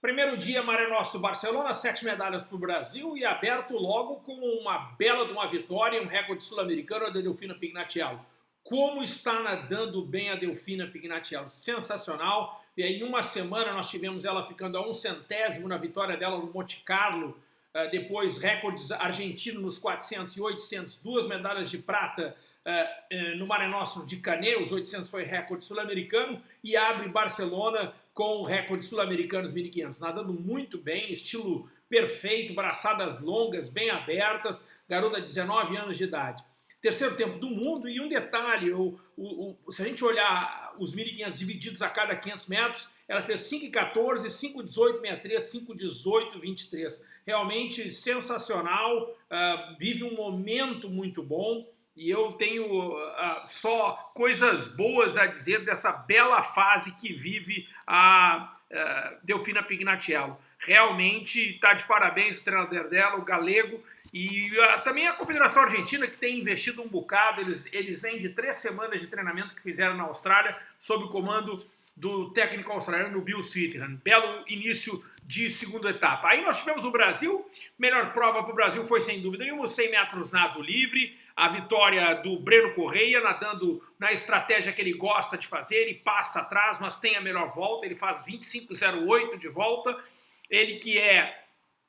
Primeiro dia, Maré Nostro Barcelona, sete medalhas para o Brasil e aberto logo com uma bela de uma vitória, um recorde sul-americano da Delfina Pignatiello. Como está nadando bem a Delfina Pignatiello? Sensacional. E aí, em uma semana, nós tivemos ela ficando a um centésimo na vitória dela no Monte Carlo. Uh, depois, recordes argentinos nos 400 e 800, duas medalhas de prata uh, uh, no Mare Nostro de Canet, os 800 foi recorde sul-americano, e abre Barcelona com recorde sul-americanos 1500, nadando muito bem, estilo perfeito, braçadas longas, bem abertas, garota de 19 anos de idade. Terceiro tempo do mundo e um detalhe, o, o, o, se a gente olhar os 1.500 divididos a cada 500 metros, ela fez 5,14, 5,18, 63, 5,18, 23. Realmente sensacional, uh, vive um momento muito bom e eu tenho uh, só coisas boas a dizer dessa bela fase que vive a uh, Delfina Pignatiello. Realmente está de parabéns o treinador dela, o galego, e uh, também a Confederação Argentina, que tem investido um bocado, eles, eles vêm de três semanas de treinamento que fizeram na Austrália, sob o comando do técnico australiano Bill Sweetheran. Belo início de segunda etapa. Aí nós tivemos o Brasil, melhor prova para o Brasil foi sem dúvida nenhuma, 100 metros nado livre, a vitória do Breno Correia, nadando na estratégia que ele gosta de fazer, ele passa atrás, mas tem a melhor volta, ele faz 25,08 de volta, ele que é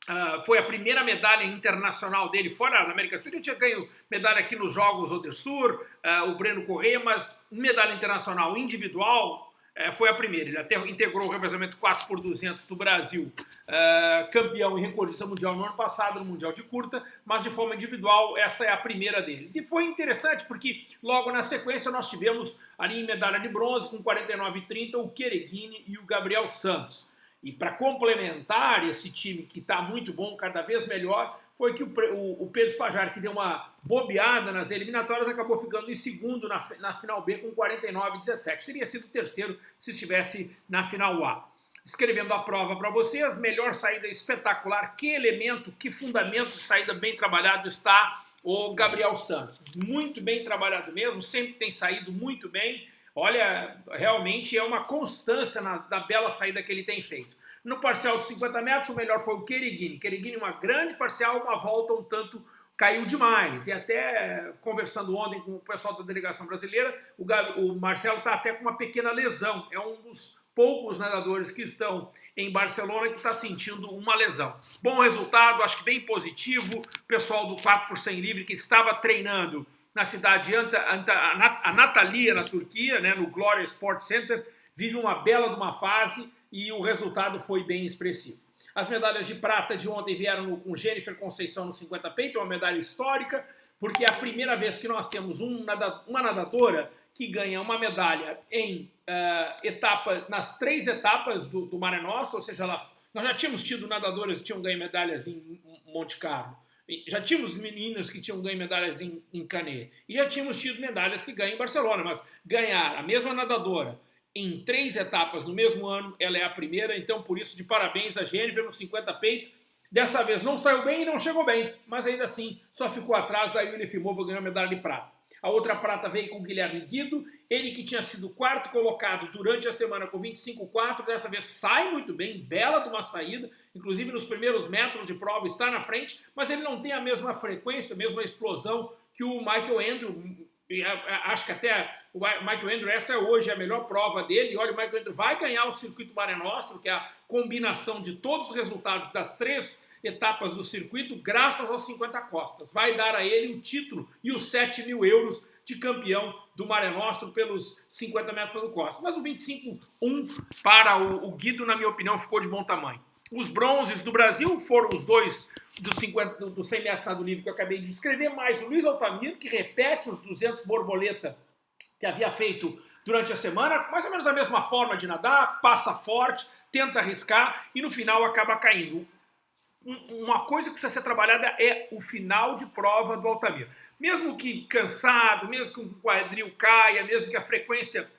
Uh, foi a primeira medalha internacional dele fora da América do Sul. Ele tinha ganho medalha aqui nos Jogos Odersur, uh, o Breno Correia, mas medalha internacional individual, é, foi a primeira. Ele até integrou o revezamento 4 por 200 do Brasil, é, campeão e recordista mundial no ano passado, no Mundial de Curta, mas de forma individual, essa é a primeira deles. E foi interessante porque logo na sequência nós tivemos ali em medalha de bronze, com 49,30, o Quereguini e o Gabriel Santos. E para complementar esse time que está muito bom, cada vez melhor, foi que o, o, o Pedro Spajar, que deu uma bobeada nas eliminatórias, acabou ficando em segundo na, na final B com 49,17. Seria sido terceiro se estivesse na final A. Escrevendo a prova para vocês, melhor saída espetacular, que elemento, que fundamento de saída bem trabalhado está o Gabriel Santos. Muito bem trabalhado mesmo, sempre tem saído muito bem. Olha, realmente é uma constância na, na bela saída que ele tem feito. No parcial de 50 metros, o melhor foi o Quereguini. Quereguini, uma grande parcial, uma volta um tanto caiu demais. E até conversando ontem com o pessoal da delegação brasileira, o, o Marcelo está até com uma pequena lesão. É um dos poucos nadadores que estão em Barcelona que está sentindo uma lesão. Bom resultado, acho que bem positivo. O pessoal do 4 por 100 livre que estava treinando na cidade de Anta, Anta, a Natalia, na Turquia, né, no Gloria Sport Center, vive uma bela de uma fase e o resultado foi bem expressivo. As medalhas de prata de ontem vieram com Jennifer Conceição no 50 peito, uma medalha histórica, porque é a primeira vez que nós temos um uma nadadora que ganha uma medalha em uh, etapa, nas três etapas do, do Mare Nostrum, ou seja, ela, nós já tínhamos tido nadadoras que tinham ganho medalhas em Monte Carlo, já tínhamos meninas que tinham ganho medalhas em, em Canet, e já tínhamos tido medalhas que ganham em Barcelona, mas ganhar a mesma nadadora em três etapas no mesmo ano, ela é a primeira, então por isso de parabéns a Jennifer no 50 peito. Dessa vez não saiu bem e não chegou bem, mas ainda assim só ficou atrás da Yuli Fimova ganhou a medalha de prata. A outra prata veio com o Guilherme Guido, ele que tinha sido quarto colocado durante a semana com 25,4, dessa vez sai muito bem, bela de uma saída, inclusive nos primeiros metros de prova está na frente, mas ele não tem a mesma frequência, a mesma explosão que o Michael Andrew, acho que até o Michael Andrew, essa é hoje a melhor prova dele, e olha, o Michael Andrew vai ganhar o circuito Mare Nostrum, que é a combinação de todos os resultados das três etapas do circuito, graças aos 50 costas. Vai dar a ele o título e os 7 mil euros de campeão do Mare Nostrum pelos 50 metros do Costa. Mas o 25-1 para o Guido, na minha opinião, ficou de bom tamanho. Os bronzes do Brasil foram os dois dos, 50, dos 100 metros do livre que eu acabei de escrever, mais o Luiz Altamiro, que repete os 200 borboleta que havia feito durante a semana, mais ou menos a mesma forma de nadar, passa forte, tenta arriscar e no final acaba caindo. Uma coisa que precisa ser trabalhada é o final de prova do Altamiro. Mesmo que cansado, mesmo que o quadril caia, mesmo que a frequência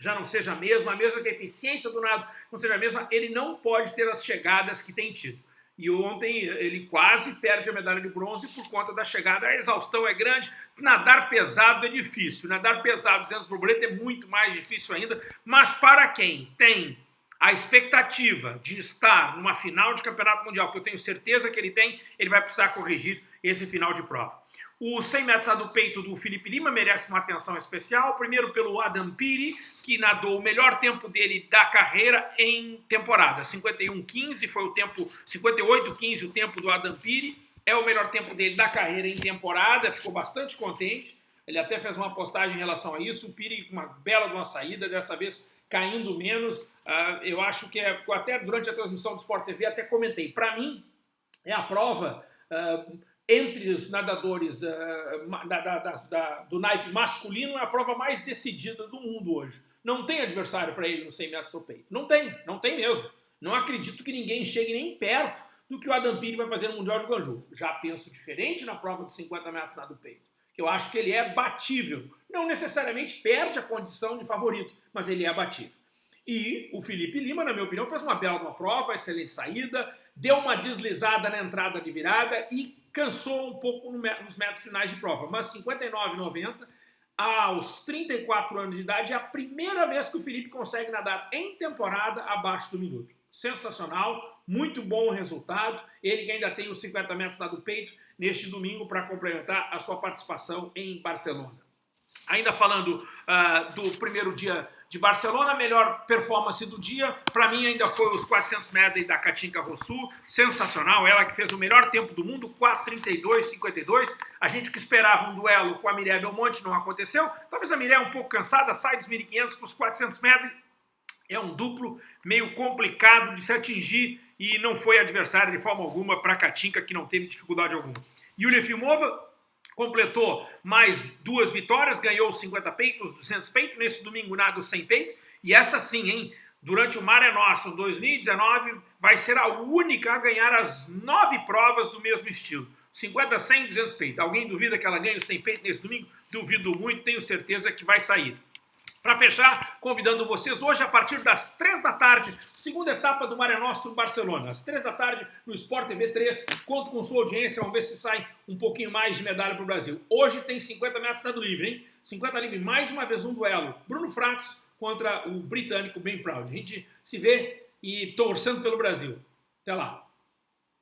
já não seja a mesma, mesmo que a eficiência do nado não seja a mesma, ele não pode ter as chegadas que tem tido. E ontem ele quase perde a medalha de bronze por conta da chegada. A exaustão é grande, nadar pesado é difícil. Nadar pesado, 200 borboleta, é muito mais difícil ainda. Mas para quem tem a expectativa de estar numa final de campeonato mundial, que eu tenho certeza que ele tem, ele vai precisar corrigir esse final de prova. O 100 metros do peito do Felipe Lima merece uma atenção especial. Primeiro pelo Adam Piri, que nadou o melhor tempo dele da carreira em temporada. 51,15 foi o tempo, 58,15 o tempo do Adam Piri. É o melhor tempo dele da carreira em temporada, ficou bastante contente. Ele até fez uma postagem em relação a isso. O Piri com uma bela de uma saída, dessa vez caindo menos. Uh, eu acho que é, até durante a transmissão do Sport TV até comentei. Para mim, é a prova uh, entre os nadadores uh, da, da, da, do naipe masculino, é a prova mais decidida do mundo hoje. Não tem adversário para ele no 100 metros ao peito. Não tem, não tem mesmo. Não acredito que ninguém chegue nem perto do que o Adam Piri vai fazer no Mundial de Guangzhou. Já penso diferente na prova de 50 metros nado peito. Eu acho que ele é batível. Não necessariamente perde a condição de favorito, mas ele é batível. E o Felipe Lima, na minha opinião, fez uma bela prova, excelente saída, deu uma deslizada na entrada de virada e cansou um pouco nos metros finais de prova. Mas 59,90 aos 34 anos de idade é a primeira vez que o Felipe consegue nadar em temporada abaixo do minuto. Sensacional, muito bom resultado. Ele que ainda tem os 50 metros lá do peito neste domingo para complementar a sua participação em Barcelona. Ainda falando uh, do primeiro dia de Barcelona, melhor performance do dia, para mim ainda foi os 400 metros da Katinka Rossu, sensacional, ela que fez o melhor tempo do mundo, 4:32:52. A gente que esperava um duelo com a Mirella Belmonte não aconteceu. Talvez a Mirella um pouco cansada, sai dos 1.500 para os 400 metros. É um duplo meio complicado de se atingir e não foi adversário de forma alguma para a Katinka, que não teve dificuldade alguma. Yulia Filmova completou mais duas vitórias, ganhou os 50 peitos, 200 peitos, nesse domingo nada 100 peitos, e essa sim, hein, durante o Mare Nostrum 2019, vai ser a única a ganhar as nove provas do mesmo estilo. 50, 100, 200 peitos. Alguém duvida que ela ganhe os 100 peitos nesse domingo? Duvido muito, tenho certeza que vai sair. Para fechar, convidando vocês hoje a partir das 3 da tarde, segunda etapa do Mare Nostrum Barcelona. Às 3 da tarde no Sport TV 3. Conto com sua audiência, vamos ver se sai um pouquinho mais de medalha para o Brasil. Hoje tem 50 metros estado livre, hein? 50 livre, mais uma vez um duelo. Bruno Fratos contra o britânico Ben Proud. A gente se vê e torcendo pelo Brasil. Até lá.